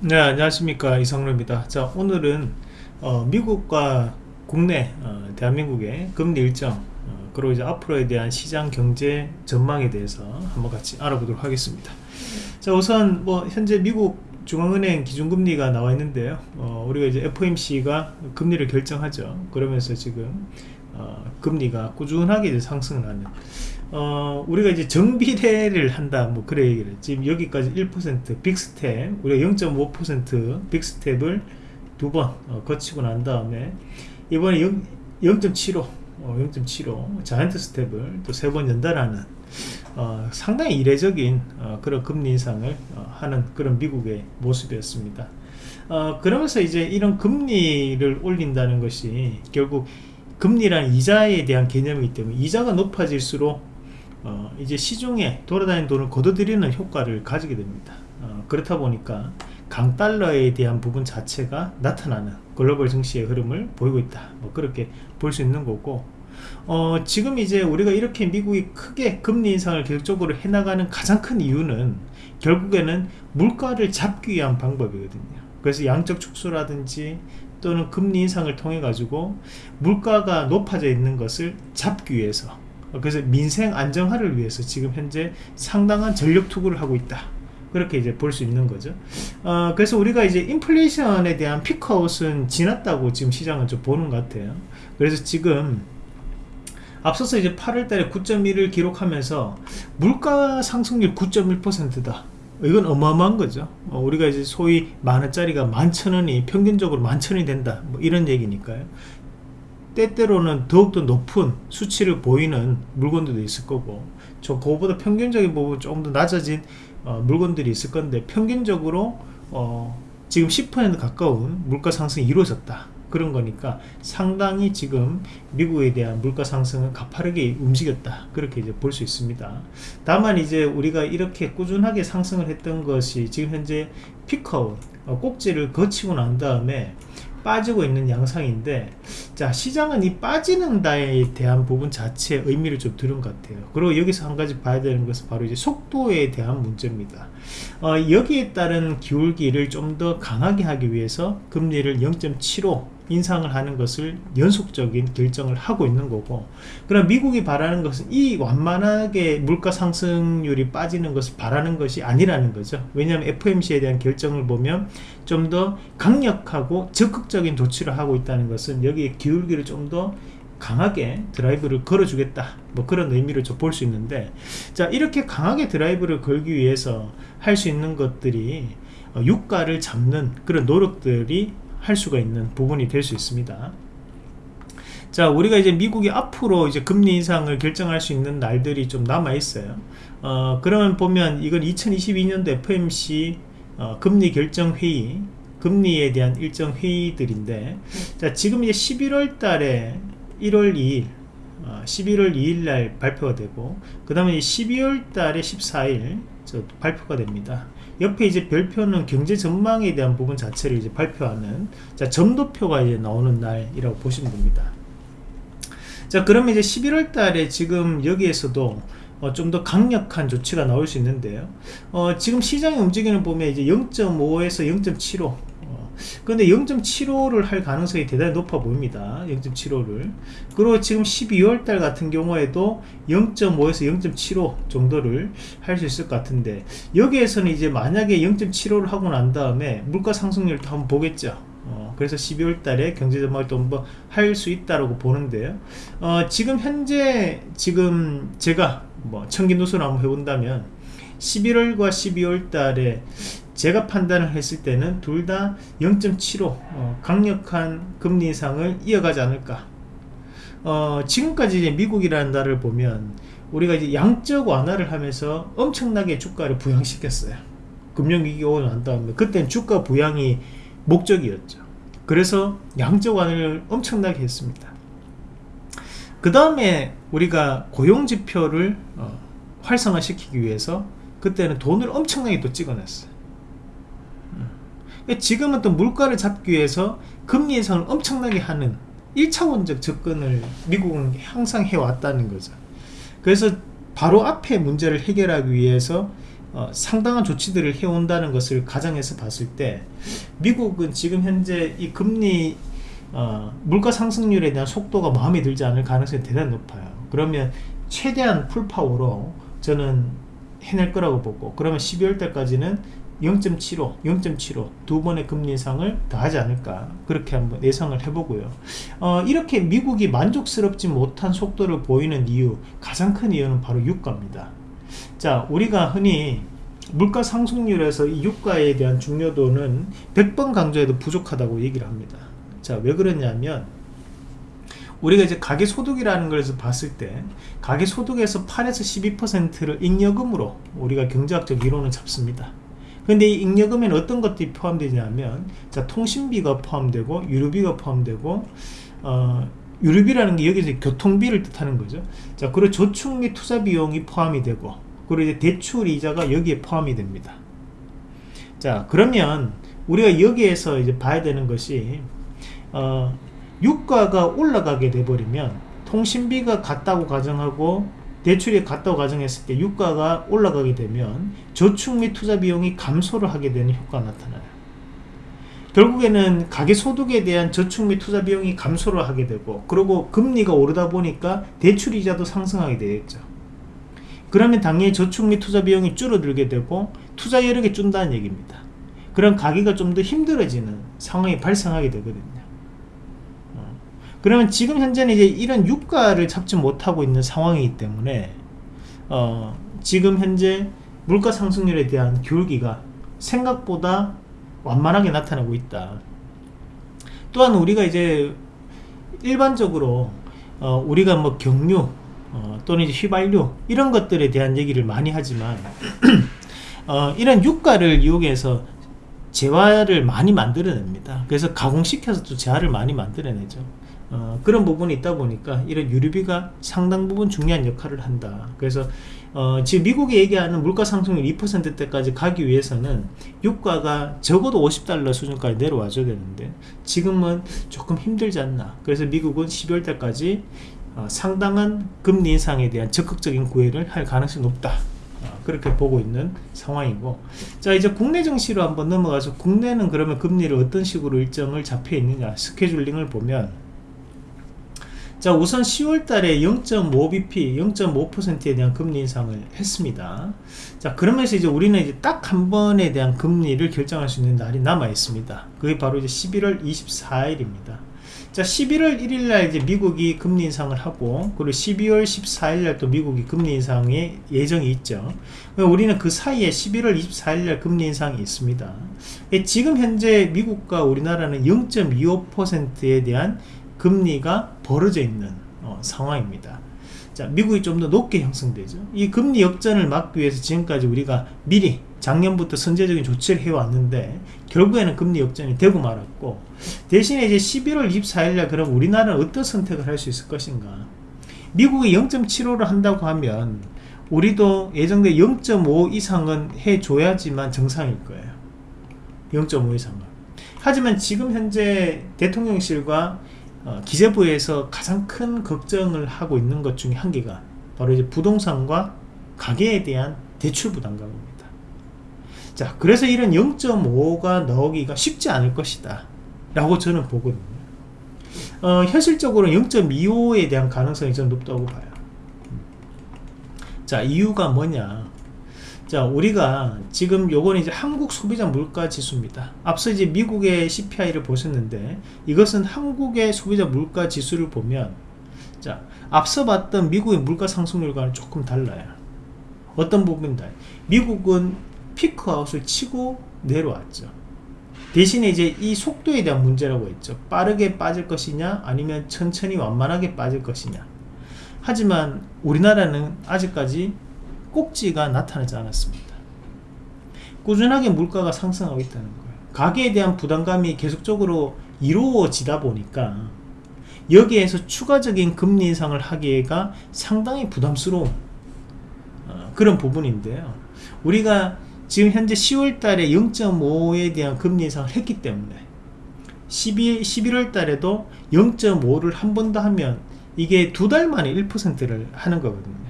네 안녕하십니까. 이성로입니다. 자 오늘은 어, 미국과 국내 어, 대한민국의 금리 일정 어, 그리고 이제 앞으로에 대한 시장 경제 전망에 대해서 한번 같이 알아보도록 하겠습니다. 자 우선 뭐 현재 미국 중앙은행 기준금리가 나와 있는데요. 어, 우리가 이제 FOMC가 금리를 결정하죠. 그러면서 지금 어, 금리가 꾸준하게 상승하는 어, 우리가 이제 정비례를 한다, 뭐, 그래 얘기를. 지금 여기까지 1% 빅스텝, 우리가 0.5% 빅스텝을 두번 어, 거치고 난 다음에, 이번에 0.75, 어, 0.75, 자이언트 스텝을 또 세 번 연달하는, 어, 상당히 이례적인 어, 그런 금리 인상을 어, 하는 그런 미국의 모습이었습니다. 어, 그러면서 이제 이런 금리를 올린다는 것이 결국 금리란 이자에 대한 개념이기 때문에 이자가 높아질수록 어, 이제 시중에 돌아다니는 돈을 걷어들이는 효과를 가지게 됩니다. 어, 그렇다 보니까 강달러에 대한 부분 자체가 나타나는 글로벌 증시의 흐름을 보이고 있다. 뭐 그렇게 볼 수 있는 거고 어, 지금 이제 우리가 이렇게 미국이 크게 금리 인상을 계속적으로 해나가는 가장 큰 이유는 결국에는 물가를 잡기 위한 방법이거든요. 그래서 양적 축소라든지 또는 금리 인상을 통해 가지고 물가가 높아져 있는 것을 잡기 위해서 그래서 민생 안정화를 위해서 지금 현재 상당한 전력 투구를 하고 있다. 그렇게 이제 볼 수 있는 거죠. 어, 그래서 우리가 이제 인플레이션에 대한 피크아웃은 지났다고 지금 시장은 좀 보는 것 같아요. 그래서 지금 앞서서 이제 8월 달에 9.1을 기록하면서 물가 상승률 9.1%다. 이건 어마어마한 거죠. 어, 우리가 이제 소위 만 원짜리가 만천 원이 평균적으로 만천 원이 된다. 뭐 이런 얘기니까요 때때로는 더욱더 높은 수치를 보이는 물건들도 있을 거고 저 그거보다 평균적인 부분 조금 더 낮아진 어, 물건들이 있을 건데 평균적으로 어, 지금 10% 가까운 물가 상승이 이루어졌다. 그런 거니까 상당히 지금 미국에 대한 물가 상승은 가파르게 움직였다. 그렇게 이제 볼 수 있습니다. 다만 이제 우리가 이렇게 꾸준하게 상승을 했던 것이 지금 현재 피커 어, 꼭지를 거치고 난 다음에 빠지고 있는 양상인데 자 시장은 이 빠지는 다에 대한 부분 자체에 의미를 좀 두는 것 같아요. 그리고 여기서 한 가지 봐야 되는 것은 바로 이제 속도에 대한 문제입니다. 어, 여기에 따른 기울기를 좀 더 강하게 하기 위해서 금리를 0.75 인상을 하는 것을 연속적인 결정을 하고 있는 거고 그럼 미국이 바라는 것은 이 완만하게 물가 상승률이 빠지는 것을 바라는 것이 아니라는 거죠. 왜냐하면 FOMC에 대한 결정을 보면 좀 더 강력하고 적극적인 조치를 하고 있다는 것은 여기에 기울기를 좀 더 강하게 드라이브를 걸어주겠다. 뭐 그런 의미를 좀볼수 있는데 자 이렇게 강하게 드라이브를 걸기 위해서 할 수 있는 것들이 어, 유가를 잡는 그런 노력들이 할 수가 있는 부분이 될 수 있습니다. 자 우리가 이제 미국이 앞으로 이제 금리 인상을 결정할 수 있는 날들이 좀 남아 있어요. 어 그러면 보면 이건 2022년도 FMC 어, 금리 결정 회의 금리에 대한 일정 회의들인데 자 지금 이제 11월 달에 1월 2일 어, 11월 2일 날 발표가 되고 그 다음에 12월 달에 14일 발표가 됩니다 옆에 이제 별표는 경제 전망에 대한 부분 자체를 이제 발표하는 자 점도표가 이제 나오는 날이라고 보시면 됩니다. 자 그러면 이제 11월 달에 지금 여기에서도 어, 좀 더 강력한 조치가 나올 수 있는데요. 어, 지금 시장의 움직임을 보면 이제 0.5에서 0.75 근데 0.75를 할 가능성이 대단히 높아 보입니다. 0.75를. 그리고 지금 12월 달 같은 경우에도 0.5에서 0.75 정도를 할 수 있을 것 같은데 여기에서는 이제 만약에 0.75를 하고 난 다음에 물가 상승률도 한번 보겠죠. 어, 그래서 12월 달에 경제 전망을 또 한번 할 수 있다고 보는데요. 어, 지금 현재 지금 제가 뭐 청기누수를 한번 해본다면 11월과 12월 달에 제가 판단을 했을 때는 둘 다 0.75 어, 강력한 금리 인상을 이어가지 않을까. 어, 지금까지 이제 미국이라는 나라를 보면 우리가 이제 양적 완화를 하면서 엄청나게 주가를 부양시켰어요. 금융위기 오고 난 다음에 그때는 주가 부양이 목적이었죠. 그래서 양적 완화를 엄청나게 했습니다. 그 다음에 우리가 고용지표를 어, 활성화시키기 위해서 그때는 돈을 엄청나게 또 찍어냈어요 지금은 또 물가를 잡기 위해서 금리 인상을 엄청나게 하는 1차원적 접근을 미국은 항상 해왔다는 거죠. 그래서 바로 앞에 문제를 해결하기 위해서 어, 상당한 조치들을 해온다는 것을 가정해서 봤을 때 미국은 지금 현재 이 금리 어, 물가 상승률에 대한 속도가 마음에 들지 않을 가능성이 대단히 높아요. 그러면 최대한 풀파워로 저는 해낼 거라고 보고 그러면 12월 달까지는 0.75, 0.75 두 번의 금리 인상을 더 하지 않을까 그렇게 한번 예상을 해보고요. 어, 이렇게 미국이 만족스럽지 못한 속도를 보이는 이유 가장 큰 이유는 바로 유가입니다. 자 우리가 흔히 물가 상승률에서 이 유가에 대한 중요도는 100번 강조해도 부족하다고 얘기를 합니다. 자왜 그러냐면 우리가 이제 가계소득이라는 것에서 봤을 때 가계소득에서 8에서 12%를 잉여금으로 우리가 경제학적 이론을 잡습니다 근데 이 잉여금에는 어떤 것들이 포함되냐면 자 통신비가 포함되고 유류비가 포함되고 어, 유류비라는 게 여기서 교통비를 뜻하는 거죠. 자 그리고 저축 및 투자 비용이 포함이 되고 그리고 이제 대출 이자가 여기에 포함이 됩니다. 자 그러면 우리가 여기에서 이제 봐야 되는 것이 어, 유가가 올라가게 돼버리면 통신비가 같다고 가정하고 대출이 같다고 가정했을 때 유가가 올라가게 되면 저축 및 투자 비용이 감소를 하게 되는 효과가 나타나요. 결국에는 가계소득에 대한 저축 및 투자 비용이 감소를 하게 되고 그리고 금리가 오르다 보니까 대출이자도 상승하게 되겠죠. 그러면 당연히 저축 및 투자 비용이 줄어들게 되고 투자 여력이 준다는 얘기입니다. 그런 가기가 좀 더 힘들어지는 상황이 발생하게 되거든요 그러면 지금 현재는 이제 이런 유가를 잡지 못하고 있는 상황이기 때문에 어, 지금 현재 물가 상승률에 대한 기울기가 생각보다 완만하게 나타나고 있다. 또한 우리가 이제 일반적으로 어, 우리가 뭐 경유 어, 또는 이제 휘발유 이런 것들에 대한 얘기를 많이 하지만 어, 이런 유가를 이용해서 재화를 많이 만들어냅니다. 그래서 가공시켜서 또 재화를 많이 만들어내죠 어, 그런 부분이 있다 보니까 이런 유류비가 상당 부분 중요한 역할을 한다. 그래서 어, 지금 미국이 얘기하는 물가 상승률 2%대까지 가기 위해서는 유가가 적어도 50달러 수준까지 내려와 줘야 되는데 지금은 조금 힘들지 않나. 그래서 미국은 12월 달까지 어, 상당한 금리 인상에 대한 적극적인 구애를 할 가능성이 높다. 어, 그렇게 보고 있는 상황이고. 자 이제 국내 증시로 한번 넘어가서 국내는 그러면 금리를 어떤 식으로 일정을 잡혀 있느냐 스케줄링을 보면 자 우선 10월 달에 0.5bp 0.5%에 대한 금리 인상을 했습니다. 자 그러면서 이제 우리는 이제 딱 한 번에 대한 금리를 결정할 수 있는 날이 남아 있습니다. 그게 바로 이제 11월 24일입니다. 자 11월 1일날 이제 미국이 금리 인상을 하고 그리고 12월 14일날 또 미국이 금리 인상의 예정이 있죠. 우리는 그 사이에 11월 24일날 금리 인상이 있습니다. 예, 지금 현재 미국과 우리나라는 0.25%에 대한 금리가 벌어져 있는 어, 상황입니다. 자 미국이 좀 더 높게 형성되죠. 이 금리 역전을 막기 위해서 지금까지 우리가 미리 작년부터 선제적인 조치를 해왔는데 결국에는 금리 역전이 되고 말았고 대신에 이제 11월 24일날 그럼 우리나라는 어떤 선택을 할 수 있을 것인가? 미국이 0.75를 한다고 하면 우리도 예정대 0.5 이상은 해줘야지만 정상일 거예요. 0.5 이상은. 하지만 지금 현재 대통령실과 어, 기재부에서 가장 큰 걱정을 하고 있는 것 중에 한 개가 바로 이제 부동산과 가계에 대한 대출 부담감입니다. 자, 그래서 이런 0.5가 나오기가 쉽지 않을 것이다. 라고 저는 보거든요. 어, 현실적으로 0.25에 대한 가능성이 좀 높다고 봐요. 자, 이유가 뭐냐. 자 우리가 지금 요거는 이제 한국 소비자 물가 지수입니다. 앞서 이제 미국의 CPI를 보셨는데 이것은 한국의 소비자 물가 지수를 보면 자 앞서 봤던 미국의 물가 상승률과는 조금 달라요. 어떤 부분이다 미국은 피크아웃을 치고 내려왔죠. 대신에 이제 이 속도에 대한 문제라고 했죠. 빠르게 빠질 것이냐 아니면 천천히 완만하게 빠질 것이냐. 하지만 우리나라는 아직까지 꼭지가 나타나지 않았습니다. 꾸준하게 물가가 상승하고 있다는 거예요. 가계에 대한 부담감이 계속적으로 이루어지다 보니까 여기에서 추가적인 금리 인상을 하기가 상당히 부담스러운 어, 그런 부분인데요. 우리가 지금 현재 10월 달에 0.5에 대한 금리 인상을 했기 때문에 12, 11월 달에도 0.5를 한 번 더 하면 이게 두 달 만에 1%를 하는 거거든요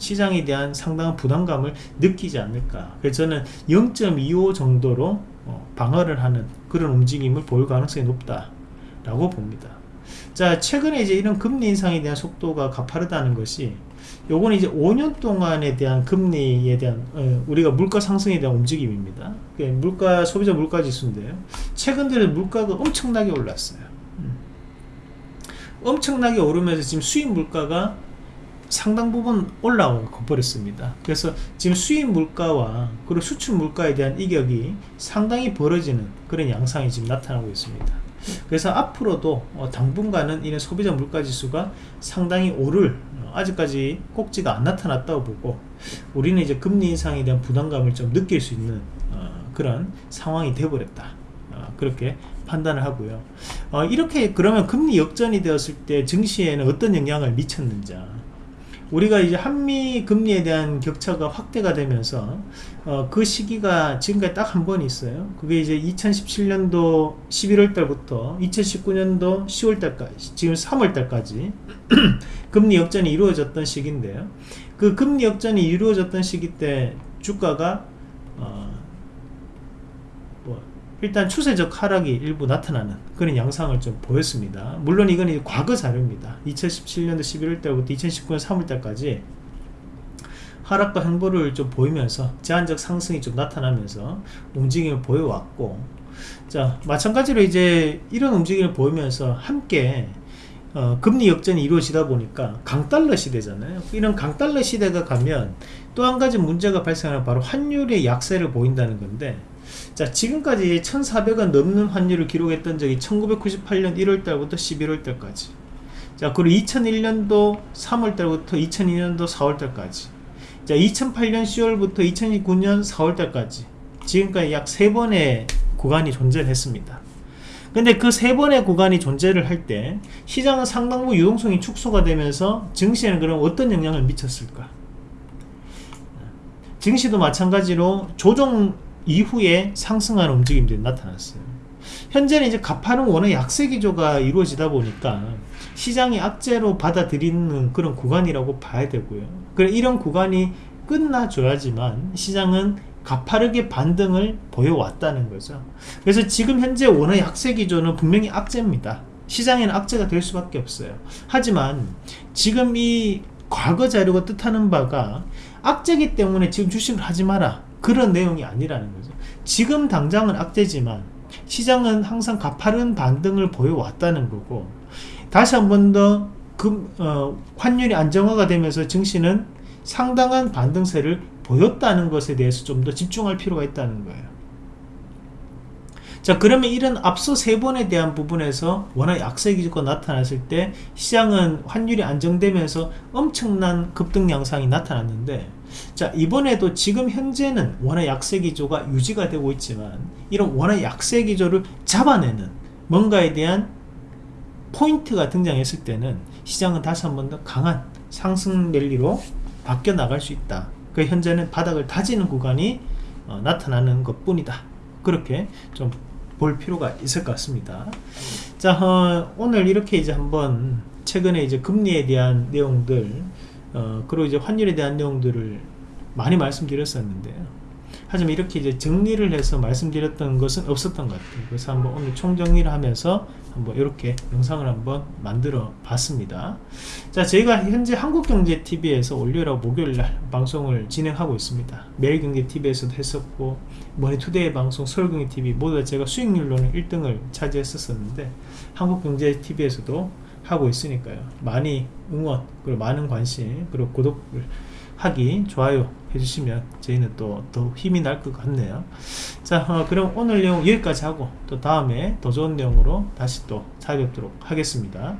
시장에 대한 상당한 부담감을 느끼지 않을까. 그래서 저는 0.25 정도로 어, 방어를 하는 그런 움직임을 보일 가능성이 높다 라고 봅니다. 자 최근에 이제 이런 금리 인상에 대한 속도가 가파르다는 것이 요거는 이제 5년 동안에 대한 금리에 대한 어, 우리가 물가 상승에 대한 움직임입니다. 물가 소비자 물가 지수인데요. 최근 들어 물가가 엄청나게 올랐어요. 음. 엄청나게 오르면서 지금 수입 물가가 상당 부분 올라와 버렸습니다. 그래서 지금 수입 물가와 그리고 수출 물가에 대한 이격이 상당히 벌어지는 그런 양상이 지금 나타나고 있습니다. 그래서 앞으로도 어, 당분간은 이런 소비자 물가 지수가 상당히 오를 어, 아직까지 꼭지가 안 나타났다고 보고 우리는 이제 금리 인상에 대한 부담감을 좀 느낄 수 있는 어, 그런 상황이 되어버렸다. 그렇게 판단을 하고요. 이렇게 그러면 금리 역전이 되었을 때 증시에는 어떤 영향을 미쳤는지 우리가 이제 한미 금리에 대한 격차가 확대가 되면서 어, 그 시기가 지금까지 딱 한 번 있어요. 그게 이제 2017년도 11월 달부터 2019년도 10월 달까지 지금 3월 달까지 금리 역전이 이루어졌던 시기인데요. 그 금리 역전이 이루어졌던 시기 때 주가가 어, 일단 추세적 하락이 일부 나타나는 그런 양상을 좀 보였습니다. 물론 이건 과거 자료입니다. 2017년도 11월 달부터 2019년 3월 달까지 하락과 행보를 좀 보이면서 제한적 상승이 좀 나타나면서 움직임을 보여왔고 자 마찬가지로 이제 이런 움직임을 보이면서 함께 어, 금리 역전이 이루어지다 보니까 강달러 시대잖아요. 이런 강달러 시대가 가면 또 한 가지 문제가 발생하는 바로 환율의 약세를 보인다는 건데 자 지금까지 1400원 넘는 환율을 기록했던 적이 1998년 1월달부터 11월달까지. 자 그리고 2001년도 3월달부터 2002년도 4월달까지. 자 2008년 10월부터 2009년 4월달까지. 지금까지 약 3번의 구간이 존재했습니다. 근데 그 세 번의 구간이 존재를 할 때 시장은 상당 부 유동성이 축소가 되면서 증시에는 그럼 어떤 영향을 미쳤을까? 증시도 마찬가지로 조정 이후에 상승하는 움직임들이 나타났어요. 현재는 이제 가파른 원의 약세 기조가 이루어지다 보니까 시장이 악재로 받아들이는 그런 구간이라고 봐야 되고요. 그래 이런 구간이 끝나줘야지만 시장은 가파르게 반등을 보여왔다는 거죠. 그래서 지금 현재 원의 약세 기조는 분명히 악재입니다. 시장에는 악재가 될 수밖에 없어요. 하지만 지금 이 과거 자료가 뜻하는 바가 악재기 때문에 지금 주식을 하지 마라 그런 내용이 아니라는 거죠. 지금 당장은 악재지만 시장은 항상 가파른 반등을 보여왔다는 거고 다시 한 번더 어, 환율이 안정화가 되면서 증시는 상당한 반등세를 보였다는 것에 대해서 좀 더 집중할 필요가 있다는 거예요. 자 그러면 이런 앞서 세 번에 대한 부분에서 워낙 약세 기조가 나타났을 때 시장은 환율이 안정되면서 엄청난 급등 양상이 나타났는데 자 이번에도 지금 현재는 원화 약세 기조가 유지가 되고 있지만 이런 원화 약세 기조를 잡아내는 뭔가에 대한 포인트가 등장했을 때는 시장은 다시 한 번 더 강한 상승 랠리로 바뀌어 나갈 수 있다. 그 현재는 바닥을 다지는 구간이 어, 나타나는 것 뿐이다. 그렇게 좀 볼 필요가 있을 것 같습니다. 자 어, 오늘 이렇게 이제 한번 최근에 이제 금리에 대한 내용들 어, 그리고 이제 환율에 대한 내용들을 많이 말씀드렸었는데요 하지만 이렇게 이제 정리를 해서 말씀드렸던 것은 없었던 것 같아요. 그래서 한번 오늘 총정리를 하면서 한번 이렇게 영상을 한번 만들어 봤습니다. 자 저희가 현재 한국경제TV에서 월요일하고 목요일날 방송을 진행하고 있습니다. 매일경제TV에서도 했었고 머니투데이 방송 서울경제TV 모두 다 제가 수익률로는 1등을 차지했었는데 한국경제TV에서도 하고 있으니까요. 많이 응원 그리고 많은 관심 그리고 구독을 하기 좋아요 해주시면 저희는 또 더 힘이 날 것 같네요. 자 어, 그럼 오늘 내용 여기까지 하고 또 다음에 더 좋은 내용으로 다시 또 찾아뵙도록 하겠습니다